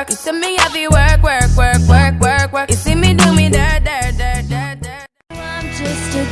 work. You see me have to work, work, work, work, work, work. You see me do me dirt, dirt, dirt, dirt, dirt. I'm just a